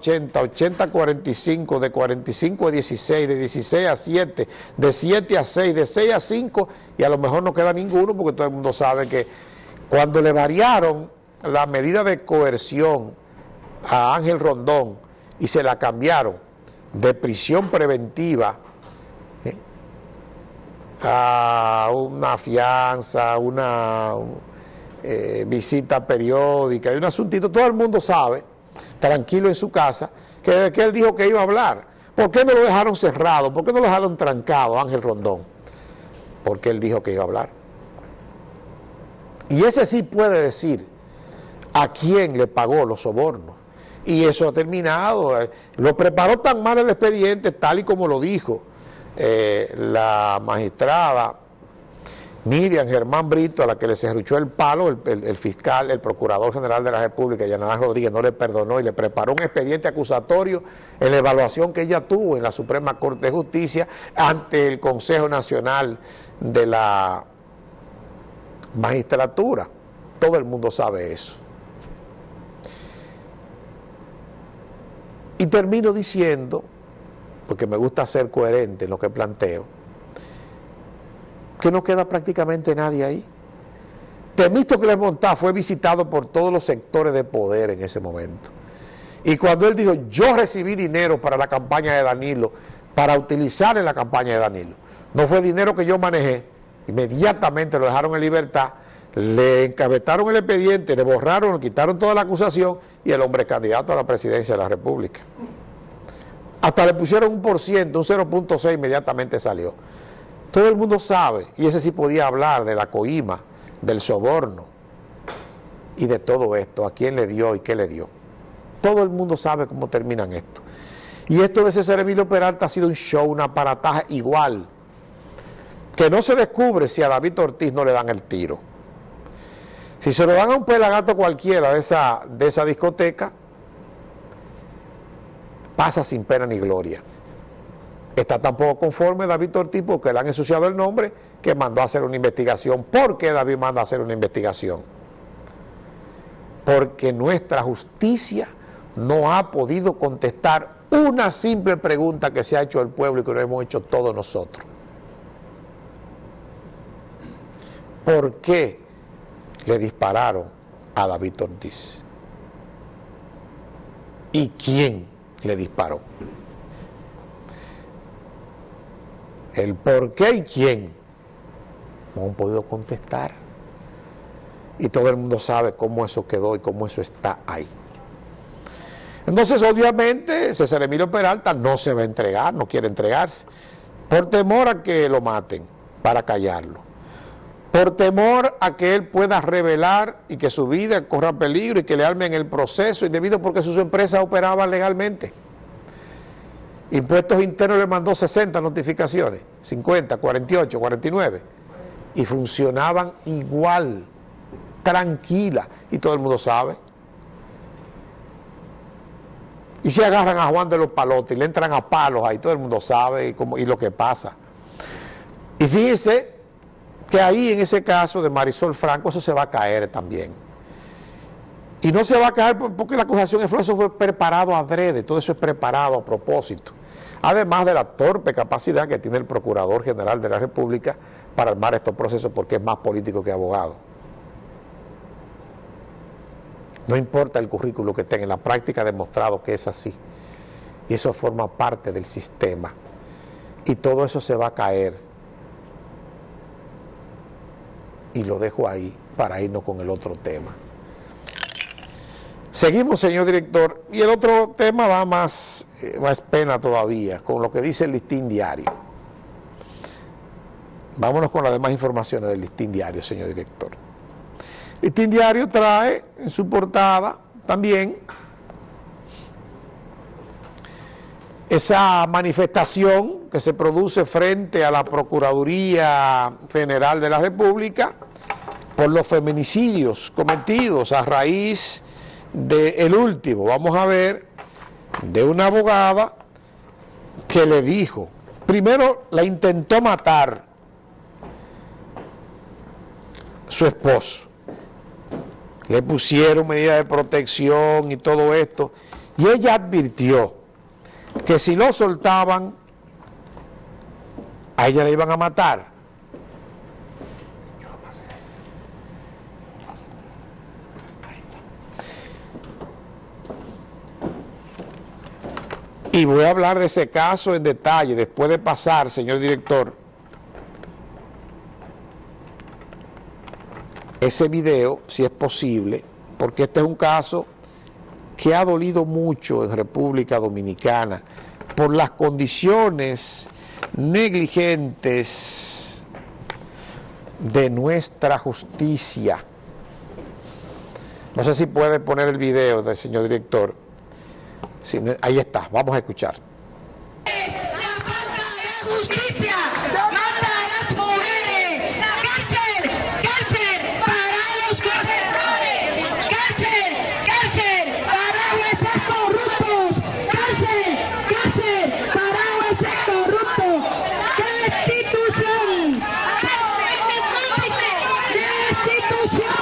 80, 80 a 45, de 45 a 16, de 16 a 7, de 7 a 6, de 6 a 5 y a lo mejor no queda ninguno porque todo el mundo sabe que cuando le variaron la medida de coerción a Ángel Rondón y se la cambiaron de prisión preventiva ¿eh? a una fianza, una eh, visita periódica y un asuntito, todo el mundo sabe, tranquilo en su casa, que desde que él dijo que iba a hablar, ¿por qué no lo dejaron cerrado? ¿Por qué no lo dejaron trancado, Ángel Rondón? Porque él dijo que iba a hablar. Y ese sí puede decir a quién le pagó los sobornos. Y eso ha terminado. Eh, lo preparó tan mal el expediente, tal y como lo dijo eh, la magistrada Miriam Germán Brito, a la que le cerruchó el palo, el, fiscal, el procurador general de la República, Yanadán Rodríguez, no le perdonó y le preparó un expediente acusatorio en la evaluación que ella tuvo en la Suprema Corte de Justicia ante el Consejo Nacional de la Magistratura. Todo el mundo sabe eso. Y termino diciendo, porque me gusta ser coherente en lo que planteo, que no queda prácticamente nadie ahí. Temístocles Montá fue visitado por todos los sectores de poder en ese momento. Y cuando él dijo, yo recibí dinero para la campaña de Danilo, para utilizar en la campaña de Danilo, no fue dinero que yo manejé, inmediatamente lo dejaron en libertad, le encabetaron el expediente, le borraron, le quitaron toda la acusación y el hombre candidato a la presidencia de la República. Hasta le pusieron un por ciento, un 0.6 inmediatamente salió. Todo el mundo sabe, y ese sí podía hablar de la coima, del soborno y de todo esto, a quién le dio y qué le dio. Todo el mundo sabe cómo terminan esto. Y esto de César Emilio Peralta ha sido un show, una aparataje igual, que no se descubre si a David Ortiz no le dan el tiro. Si se lo dan a un pelagato cualquiera de esa, de esa discoteca, pasa sin pena ni gloria. Está tampoco conforme David Ortiz porque le han ensuciado el nombre que mandó a hacer una investigación. ¿Por qué David manda a hacer una investigación? Porque nuestra justicia no ha podido contestar una simple pregunta que se ha hecho el pueblo y que lo hemos hecho todos nosotros. ¿Por qué le dispararon a David Ortiz? ¿Y quién le disparó? El por qué y quién, no han podido contestar. Y todo el mundo sabe cómo eso quedó y cómo eso está ahí. Entonces, obviamente, César Emilio Peralta no se va a entregar, no quiere entregarse, por temor a que lo maten, para callarlo. Por temor a que él pueda revelar y que su vida corra peligro y que le armen el proceso indebido porque sus empresas operaban legalmente. Impuestos Internos le mandó 60 notificaciones, 50, 48, 49, y funcionaban igual, tranquila, y todo el mundo sabe. Y si agarran a Juan de los Palotes y le entran a palos, ahí todo el mundo sabe y, lo que pasa. Y fíjense que ahí en ese caso de Marisol Franco eso se va a caer también. Y no se va a caer porque la acusación de eso fue preparado adrede, todo eso es preparado a propósito además de la torpe capacidad que tiene el Procurador General de la República para armar estos procesos porque es más político que abogado. No importa el currículo que tenga, en la práctica ha demostrado que es así. Y eso forma parte del sistema. Y todo eso se va a caer. Y lo dejo ahí para irnos con el otro tema. Seguimos, señor director, y el otro tema va más, eh, más pena todavía, con lo que dice el listín diario. Vámonos con las demás informaciones del listín diario, señor director. El listín diario trae en su portada también esa manifestación que se produce frente a la Procuraduría General de la República por los feminicidios cometidos a raíz de el último, vamos a ver, de una abogada que le dijo, primero la intentó matar su esposo, le pusieron medidas de protección y todo esto, Y ella advirtió que si lo soltaban, a ella la iban a matar. Y voy a hablar de ese caso en detalle después de pasar, señor director, ese video, si es posible, porque este es un caso que ha dolido mucho en República Dominicana por las condiciones negligentes de nuestra justicia. No sé si puede poner el video del señor director. Ahí está, vamos a escuchar. La falta de justicia mata a las mujeres. Cárcel, cárcel para los corruptores. Cárcel, cárcel para jueces corruptos. Cárcel, cárcel para jueces corruptos. Destitución. Destitución.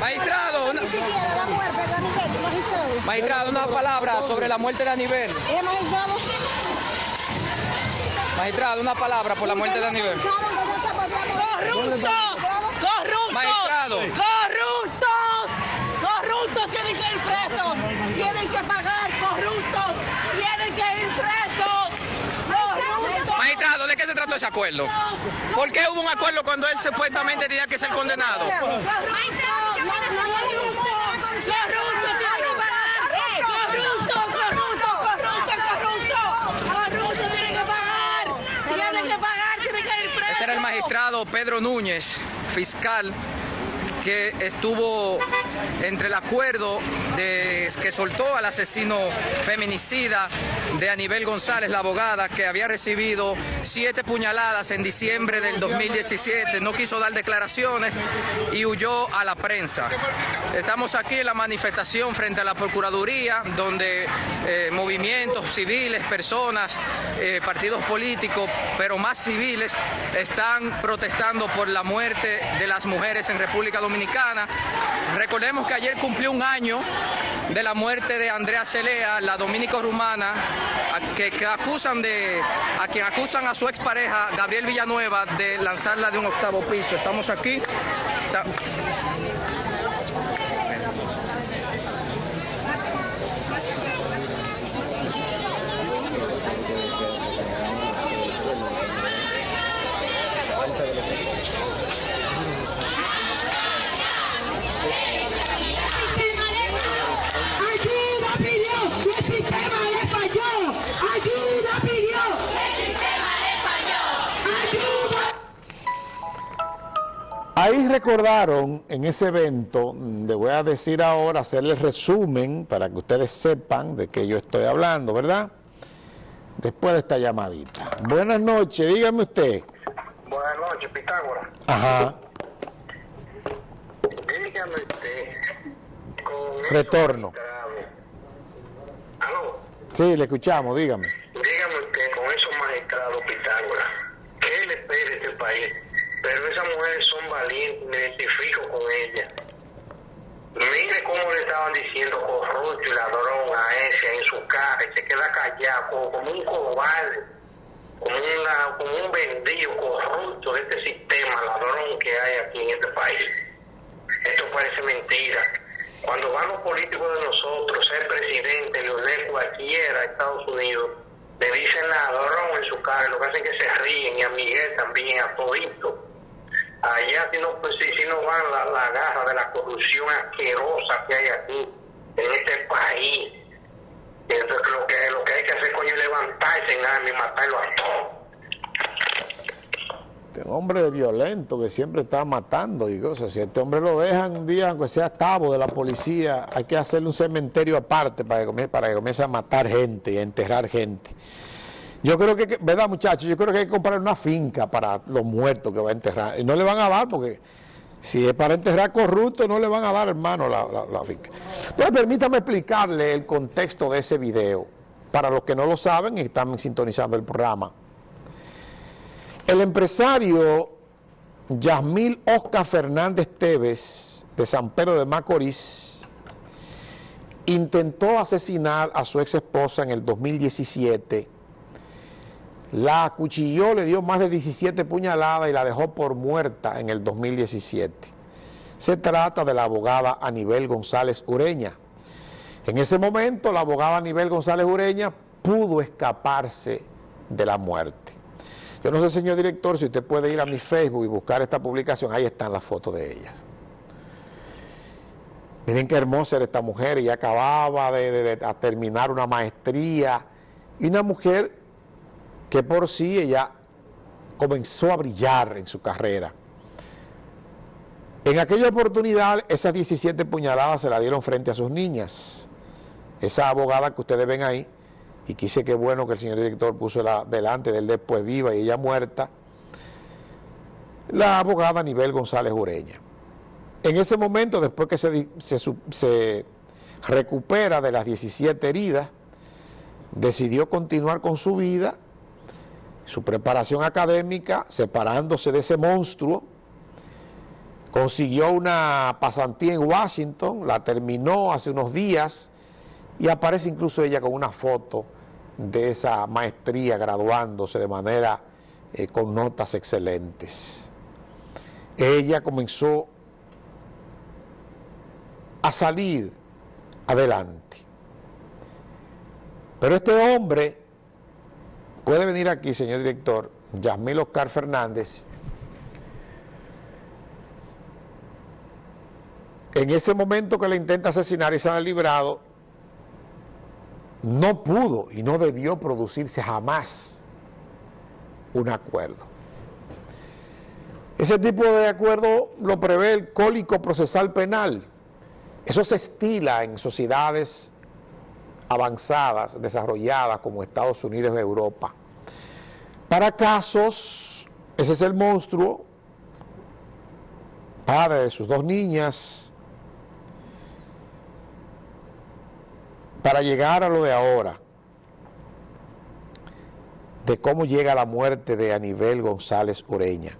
Magistrado, una, siquiera la muerte de Aníbal, magistrado. magistrado, sobre la muerte de Aníbal. ¿Eh, magistrado? Magistrado, una palabra por la muerte de Aníbal. ¡Corruptos! ¡Corruptos! Magistrado. ¡Corruptos! ¡Corruptos tienen que ir presos! ¡Tienen que pagar! ¡Corruptos! ¡Tienen que ir presos! ¡Corruptos! Magistrado, ¿de qué se trató ese acuerdo? ¿Por qué hubo un acuerdo cuando él supuestamente tenía que ser condenado? ¡Corruptos! ¡Corruptos! ¡Corruptos! ¡Corruptos! ¡Corruptos tienen que pagar! ¡Tienen que pagar! ¡Tienen que ir presos! Ese era el magistrado Pedro Núñez, fiscal, que estuvo entre el acuerdo que soltó al asesino feminicida de Anibel González, la abogada, que había recibido siete puñaladas en diciembre del 2017, no quiso dar declaraciones y huyó a la prensa. Estamos aquí en la manifestación frente a la Procuraduría, donde eh, movimientos civiles, personas, eh, partidos políticos, pero más civiles, están protestando por la muerte de las mujeres en República Dominicana. Recordemos que ayer cumplió un año de la muerte de Andrea Celea, la dominico-rumana, a- que, acusan de, a quien acusan a su expareja, Gabriel Villanueva, de lanzarla de un octavo piso. Estamos aquí Ayuda pidió, y el sistema le falló. Ayuda pidió. El sistema le falló. Ayuda. Ahí recordaron en ese evento, le voy a decir ahora, hacerle resumen para que ustedes sepan de qué yo estoy hablando, ¿verdad? Después de esta llamadita. Buenas noches, dígame usted. Buenas noches, Pitágoras. Ajá, Dígame usted. Con Retorno. Aló. sí, le escuchamos, dígame. Dígame usted, con esos magistrados, Pitágoras, ¿qué le espera este país? Pero esas mujeres son valientes, me identifico con ellas. Mire cómo le estaban diciendo corrupto y ladrón a ese en su cara y se queda callado como, un cobarde, como, una, como un vendido corrupto de este sistema ladrón que hay aquí en este país. Esto parece mentira. Cuando van los políticos de nosotros, ser presidente, Leonel cualquiera Estados Unidos, le dicen ladrón en su cara, lo que hacen es que se ríen y a Miguel también, a todito. Allá si no, pues, si, si no van la, la garra de la corrupción asquerosa que hay aquí, en este país. Entonces lo que, lo que hay que hacer coño es levantarse en arma y matarlo a todos. Este hombre violento que siempre está matando y cosas. Si este hombre lo dejan un día, aunque sea cabo de la policía, hay que hacerle un cementerio aparte para que, para que comience a matar gente y a enterrar gente. Yo creo que, ¿verdad muchachos? Yo creo que hay que comprar una finca para los muertos que va a enterrar. Y no le van a dar porque si es para enterrar corruptos, no le van a dar, hermano, la finca. Entonces, permítame explicarle el contexto de ese video, para los que no lo saben y están sintonizando el programa. El empresario Yasmil Oscar Fernández Tevez, de San Pedro de Macorís, intentó asesinar a su ex esposa en el 2017. La acuchilló, le dio más de 17 puñaladas y la dejó por muerta en el 2017. Se trata de la abogada Anibel González Ureña. En ese momento, la abogada Anibel González Ureña pudo escaparse de la muerte. Yo no sé, señor director, si usted puede ir a mi Facebook y buscar esta publicación, ahí están las fotos de ellas. Miren qué hermosa era esta mujer, ella acababa de, terminar una maestría, y una mujer que por sí ella comenzó a brillar en su carrera. En aquella oportunidad, esas 17 puñaladas se la dieron frente a sus niñas. Esa abogada que ustedes ven ahí, y quise que bueno que el señor director puso la delante del después viva y ella muerta, la abogada Nivel González Ureña. En ese momento, después que se, se se recupera de las 17 heridas, decidió continuar con su vida, su preparación académica, separándose de ese monstruo, consiguió una pasantía en Washington, la terminó hace unos días y aparece incluso ella con una foto de esa maestría graduándose de manera eh, con notas excelentes. Ella comenzó a salir adelante. Pero este hombre puede venir aquí, señor director, Yasmil Oscar Fernández, en ese momento que le intenta asesinar y se ha librado, no pudo y no debió producirse jamás un acuerdo. Ese tipo de acuerdo lo prevé el Código Procesal Penal. Eso se estila en sociedades avanzadas, desarrolladas como Estados Unidos y Europa. Para casos, ese es el monstruo, padre de sus dos niñas, para llegar a lo de ahora, de cómo llega la muerte de Anibel González Ureña.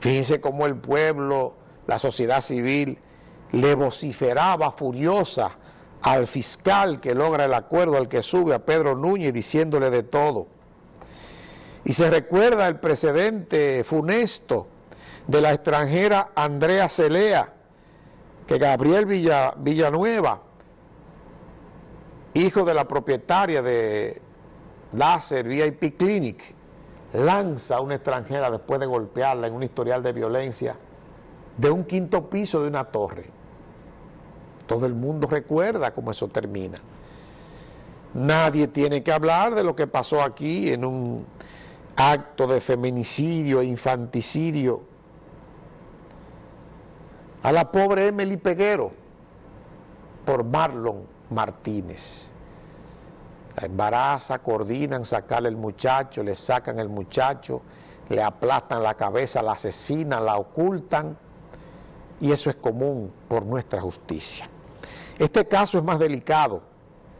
Fíjense cómo el pueblo, la sociedad civil, le vociferaba furiosa al fiscal que logra el acuerdo, al que sube a Pedro Núñez diciéndole de todo. Y se recuerda el precedente funesto de la extranjera Andrea Celea, que Gabriel Villa- Villanueva, hijo de la propietaria de Láser VIP Clinic, lanza a una extranjera después de golpearla en un historial de violencia de un quinto piso de una torre. Todo el mundo recuerda cómo eso termina. Nadie tiene que hablar de lo que pasó aquí en un acto de feminicidio e infanticidio. A la pobre Emily Peguero por Marlon Martínez. La embaraza, coordinan sacarle el muchacho, le sacan el muchacho, le aplastan la cabeza, la asesinan, la ocultan y eso es común por nuestra justicia. Este caso es más delicado